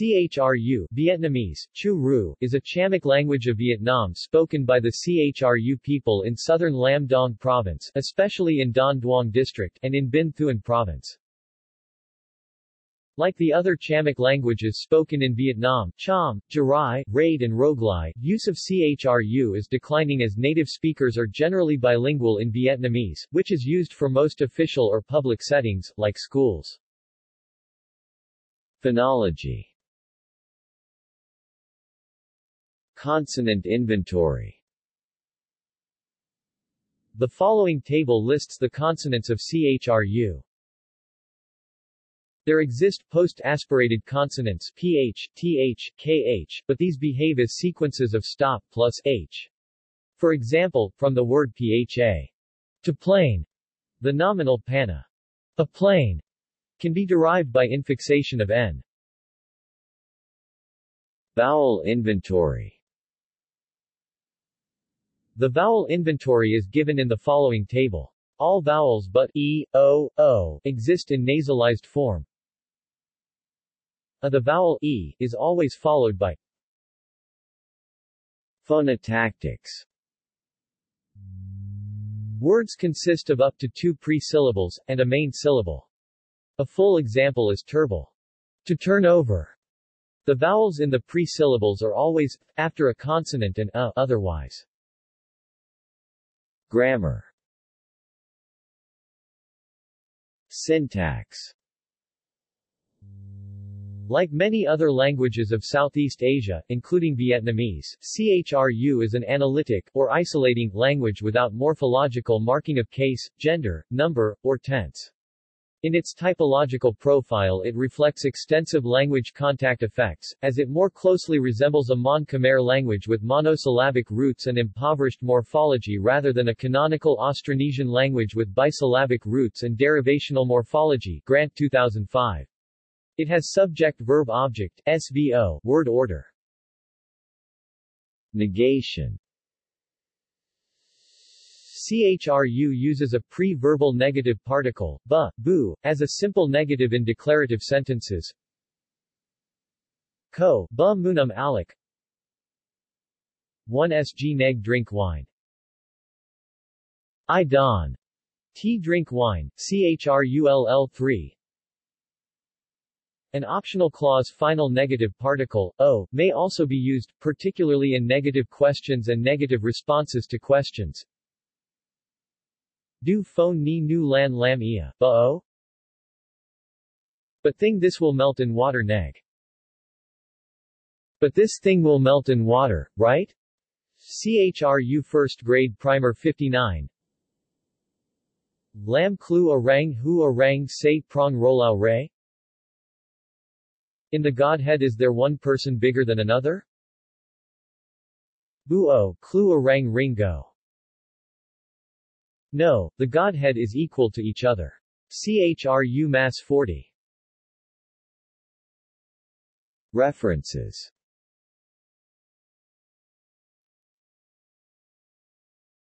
CHRU Vietnamese, Chu is a Chamic language of Vietnam spoken by the CHRU people in southern Lam Dong province, especially in Don Duong district, and in Binh Thuan province. Like the other Chamic languages spoken in Vietnam, Cham, Jarai, Rade and Roglai, use of CHRU is declining as native speakers are generally bilingual in Vietnamese, which is used for most official or public settings, like schools. Phonology Consonant inventory The following table lists the consonants of CHRU. There exist post-aspirated consonants ph, th, kh, but these behave as sequences of stop plus h. For example, from the word pha, to plane, the nominal pana, a plane, can be derived by infixation of n. Vowel inventory the vowel inventory is given in the following table. All vowels but e, o, o exist in nasalized form. A the vowel e is always followed by Phonotactics Words consist of up to two pre-syllables, and a main syllable. A full example is turble. To turn over. The vowels in the pre-syllables are always, after a consonant and a otherwise. Grammar Syntax like many other languages of Southeast Asia, including Vietnamese, CHRU is an analytic, or isolating, language without morphological marking of case, gender, number, or tense. In its typological profile it reflects extensive language contact effects, as it more closely resembles a Mon Khmer language with monosyllabic roots and impoverished morphology rather than a canonical Austronesian language with bisyllabic roots and derivational morphology Grant 2005. It has subject-verb-object SVO word order. Negation CHRU uses a pre-verbal negative particle, bu, bu, as a simple negative in declarative sentences. Ko, bu munum alak 1 sg neg drink wine. I don. T drink wine, CHRULL 3. An optional clause final negative particle, o, may also be used, particularly in negative questions and negative responses to questions. Du phone ni nu lan lam ia, o? But thing this will melt in water neg. But this thing will melt in water, right? CHRU First Grade Primer 59 Lam Klu Orang Hu Orang Say Prong Rolau Ray In the Godhead is there one person bigger than another? Buo, Klu Orang Ringo no, the Godhead is equal to each other. CHRU Mass 40. References